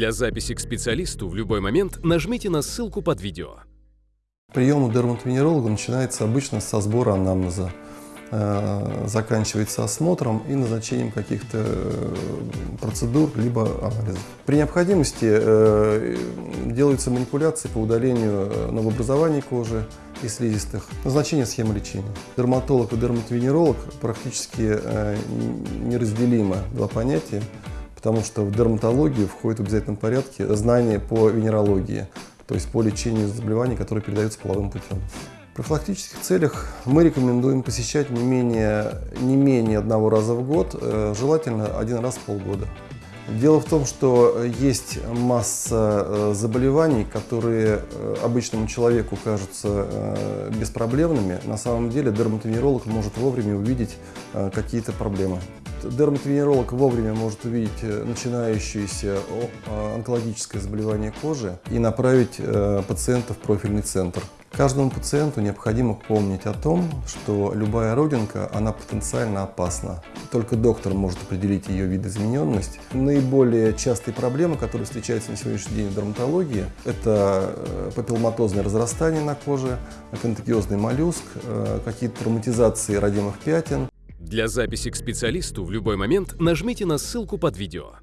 Для записи к специалисту в любой момент нажмите на ссылку под видео. Прием у дерматовенеролога начинается обычно со сбора анамнеза, э, заканчивается осмотром и назначением каких-то э, процедур либо анализов. При необходимости э, делаются манипуляции по удалению новообразований кожи и слизистых. Назначение схемы лечения. Дерматолог и дерматовенеролог практически неразделимо два понятия потому что в дерматологию входит в обязательном порядке знания по венерологии, то есть по лечению заболеваний, которые передаются половым путем. В профилактических целях мы рекомендуем посещать не менее, не менее одного раза в год, э, желательно один раз в полгода. Дело в том, что есть масса э, заболеваний, которые э, обычному человеку кажутся беспроблемными. На самом деле дерматовенеролог может вовремя увидеть какие-то проблемы. Дерматовенеролог вовремя может увидеть э, начинающееся а, онкологическое заболевание кожи и направить э, пациента в профильный центр. Каждому пациенту необходимо помнить о том, что любая родинка, она потенциально опасна. Только доктор может определить ее видоизмененность. Наиболее частые проблемы, которые встречаются на сегодняшний день в дерматологии, это э, папилломатозное разрастание на коже, контагиозный моллюск, какие-то травматизации родимых пятен, для записи к специалисту в любой момент нажмите на ссылку под видео.